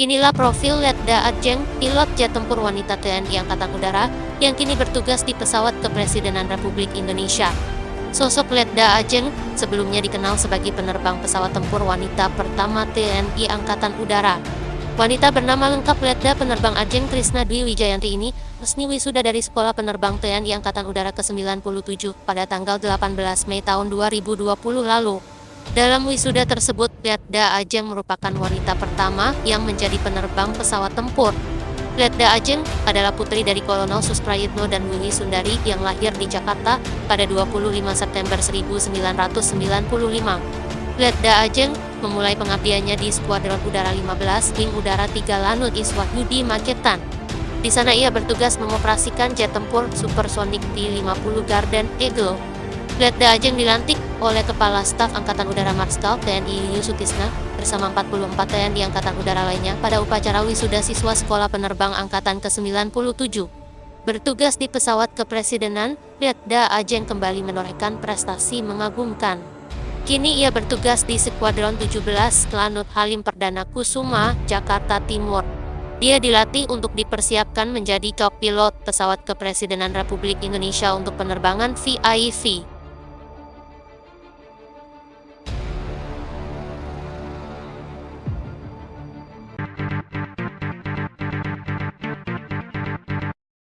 Inilah profil Letda Ajeng, pilot jet tempur wanita TNI Angkatan Udara, yang kini bertugas di pesawat kepresidenan Republik Indonesia. Sosok Letda Ajeng sebelumnya dikenal sebagai penerbang pesawat tempur wanita pertama TNI Angkatan Udara. Wanita bernama lengkap Letda Penerbang Ajeng Trisna Dwi Wijayanti ini resmi wisuda dari Sekolah Penerbang TNI Angkatan Udara ke-97 pada tanggal 18 Mei tahun 2020 lalu. Dalam wisuda tersebut, Letda Ajeng merupakan wanita pertama yang menjadi penerbang pesawat tempur. Letda Ajeng adalah putri dari Kolonel Susprayitno dan Willy Sundari yang lahir di Jakarta pada 25 September 1995. Letda Ajeng memulai pengabdiannya di Skuadron Udara 15 Wing Udara 3 Lanut Iswahyudi Magetan. Di sana ia bertugas mengoperasikan jet tempur supersonik T-50 Garden Eagle Letda Ajeng dilantik oleh Kepala Staf Angkatan Udara Marskal TNI Yusutisna bersama 44 TNI Angkatan Udara lainnya pada upacara wisuda siswa Sekolah Penerbang Angkatan ke-97. Bertugas di pesawat kepresidenan, Letda Ajeng kembali menorehkan prestasi mengagumkan. Kini ia bertugas di Skuadron 17 Lanut Halim Perdana Kusuma, Jakarta Timur. Dia dilatih untuk dipersiapkan menjadi pilot pesawat kepresidenan Republik Indonesia untuk penerbangan VIV.